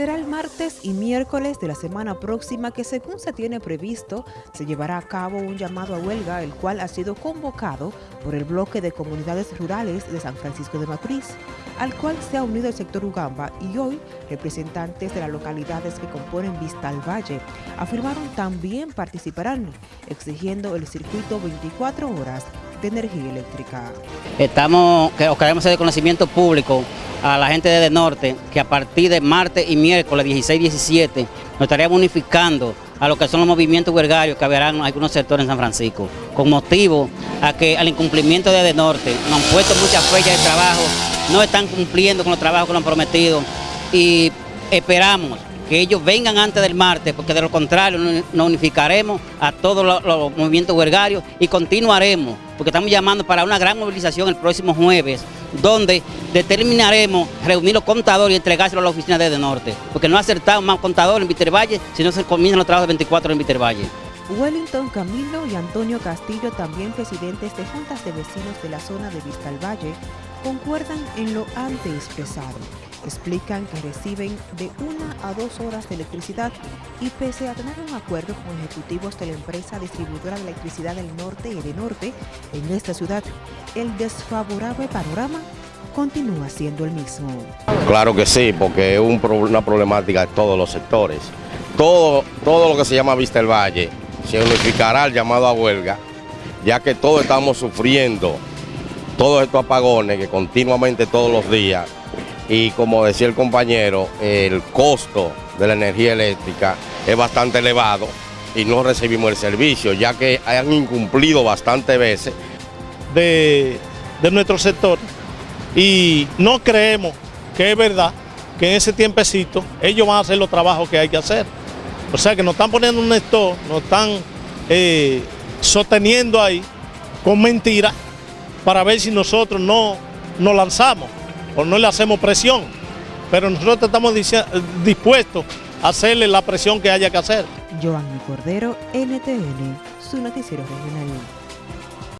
Será el martes y miércoles de la semana próxima que según se tiene previsto, se llevará a cabo un llamado a huelga, el cual ha sido convocado por el bloque de comunidades rurales de San Francisco de Macorís, al cual se ha unido el sector Ugamba y hoy representantes de las localidades que componen Vista al Valle afirmaron también participarán, exigiendo el circuito 24 horas de energía eléctrica. Estamos, que queremos hacer conocimiento público a la gente de Norte que a partir de martes y miércoles 16 y 17 nos estaríamos unificando a lo que son los movimientos huelgarios que habrán algunos sectores en San Francisco, con motivo a que al incumplimiento de Norte nos han puesto muchas fechas de trabajo, no están cumpliendo con los trabajos que nos han prometido y esperamos que ellos vengan antes del martes, porque de lo contrario nos unificaremos a todos los, movimientos huelgarios y continuaremos, porque estamos llamando para una gran movilización el próximo jueves, donde determinaremos reunir los contadores y entregárselos a la oficina de, de Norte, porque no ha acertado más contadores en Vitervalle, si no se comienzan los trabajos de 24 en Vitervalle. Wellington Camilo y Antonio Castillo, también presidentes de juntas de vecinos de la zona de Vista al Valle, concuerdan en lo antes expresado explican que reciben de una a dos horas de electricidad y pese a tener un acuerdo con ejecutivos de la empresa distribuidora de electricidad del norte y de norte en esta ciudad, el desfavorable panorama continúa siendo el mismo. Claro que sí, porque es una problemática de todos los sectores. Todo, todo lo que se llama Vista el Valle se unificará al llamado a huelga, ya que todos estamos sufriendo todos estos apagones que continuamente todos los días y como decía el compañero, el costo de la energía eléctrica es bastante elevado y no recibimos el servicio, ya que han incumplido bastantes veces. De, nuestro sector y no creemos que es verdad que en ese tiempecito ellos van a hacer los trabajos que hay que hacer. O sea que nos están poniendo un esto, nos están eh, sosteniendo ahí con mentiras para ver si nosotros no nos lanzamos o no le hacemos presión, pero nosotros estamos dispuestos a hacerle la presión que haya que hacer. Cordero, NTN, su noticiero regional.